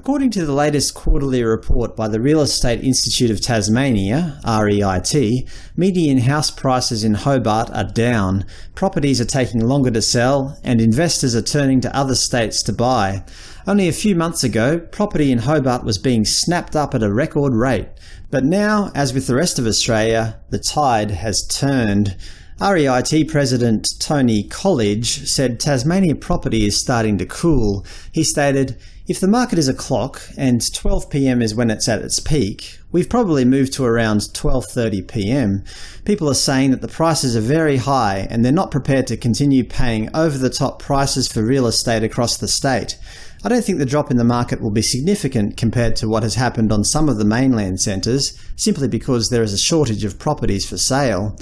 According to the latest quarterly report by the Real Estate Institute of Tasmania REIT, median house prices in Hobart are down, properties are taking longer to sell, and investors are turning to other states to buy. Only a few months ago, property in Hobart was being snapped up at a record rate. But now, as with the rest of Australia, the tide has turned. REIT President Tony Collidge said Tasmania property is starting to cool. He stated, if the market is a clock, and 12pm is when it's at its peak, we've probably moved to around 12.30pm. People are saying that the prices are very high and they're not prepared to continue paying over-the-top prices for real estate across the state. I don't think the drop in the market will be significant compared to what has happened on some of the mainland centres, simply because there is a shortage of properties for sale.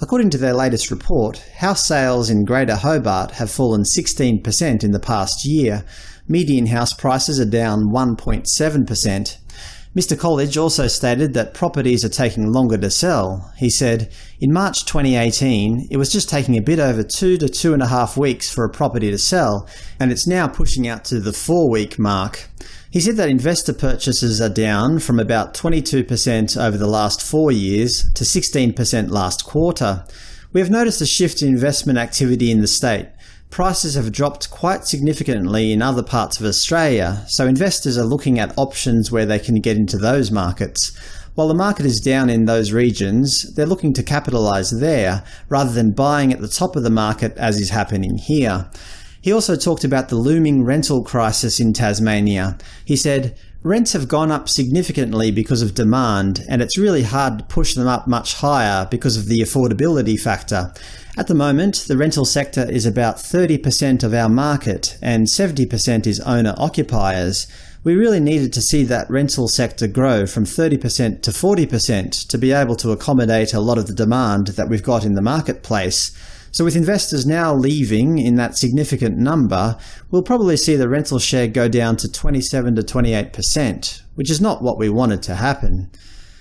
According to their latest report, house sales in Greater Hobart have fallen 16% in the past year. Median house prices are down 1.7%. Mr Collidge also stated that properties are taking longer to sell. He said, in March 2018, it was just taking a bit over two to two and a half weeks for a property to sell, and it's now pushing out to the four-week mark. He said that investor purchases are down from about 22% over the last four years to 16% last quarter. We have noticed a shift in investment activity in the state. Prices have dropped quite significantly in other parts of Australia, so investors are looking at options where they can get into those markets. While the market is down in those regions, they're looking to capitalise there, rather than buying at the top of the market as is happening here. He also talked about the looming rental crisis in Tasmania. He said, Rents have gone up significantly because of demand, and it's really hard to push them up much higher because of the affordability factor. At the moment, the rental sector is about 30% of our market, and 70% is owner-occupiers. We really needed to see that rental sector grow from 30% to 40% to be able to accommodate a lot of the demand that we've got in the marketplace. So with investors now leaving in that significant number, we'll probably see the rental share go down to 27 to 28%, which is not what we wanted to happen.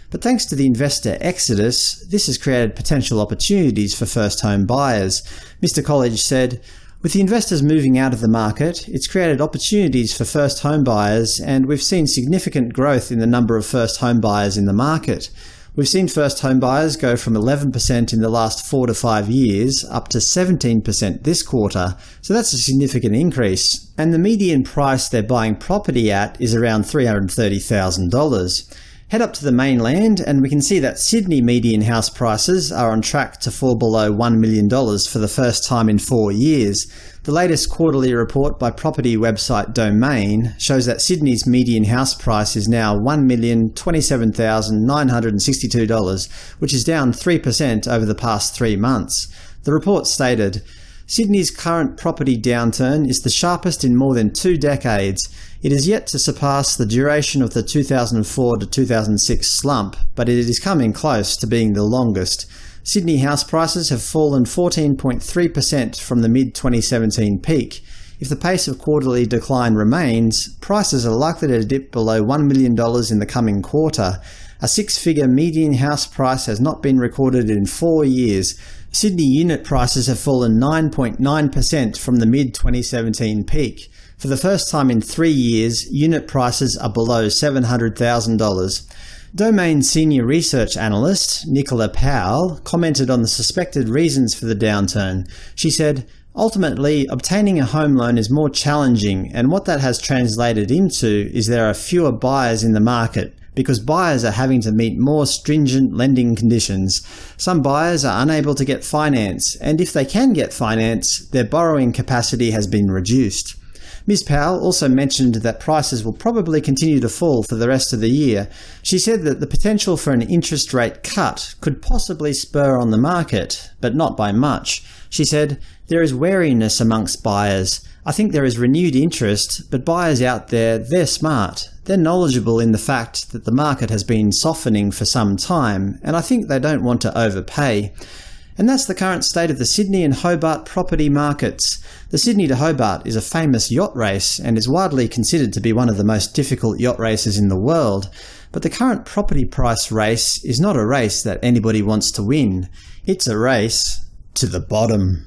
But thanks to the investor exodus, this has created potential opportunities for first-home buyers. Mr Collidge said, with the investors moving out of the market, it's created opportunities for first home buyers, and we've seen significant growth in the number of first home buyers in the market. We've seen first home buyers go from 11% in the last 4 to 5 years up to 17% this quarter, so that's a significant increase. And the median price they're buying property at is around $330,000. Head up to the mainland and we can see that Sydney median house prices are on track to fall below $1 million for the first time in four years. The latest quarterly report by property website Domain shows that Sydney's median house price is now $1,027,962, which is down 3% over the past three months. The report stated, Sydney's current property downturn is the sharpest in more than two decades. It is yet to surpass the duration of the 2004 to 2006 slump, but it is coming close to being the longest. Sydney house prices have fallen 14.3% from the mid-2017 peak. If the pace of quarterly decline remains, prices are likely to dip below $1 million in the coming quarter. A six-figure median house price has not been recorded in four years, Sydney unit prices have fallen 9.9% from the mid-2017 peak. For the first time in three years, unit prices are below $700,000. Domain senior research analyst Nicola Powell commented on the suspected reasons for the downturn. She said, Ultimately, obtaining a home loan is more challenging, and what that has translated into is there are fewer buyers in the market, because buyers are having to meet more stringent lending conditions. Some buyers are unable to get finance, and if they can get finance, their borrowing capacity has been reduced. Ms Powell also mentioned that prices will probably continue to fall for the rest of the year. She said that the potential for an interest rate cut could possibly spur on the market, but not by much. She said, there is wariness amongst buyers. I think there is renewed interest, but buyers out there, they're smart. They're knowledgeable in the fact that the market has been softening for some time, and I think they don't want to overpay. And that's the current state of the Sydney and Hobart property markets. The Sydney to Hobart is a famous yacht race and is widely considered to be one of the most difficult yacht races in the world. But the current property price race is not a race that anybody wants to win. It's a race to the bottom.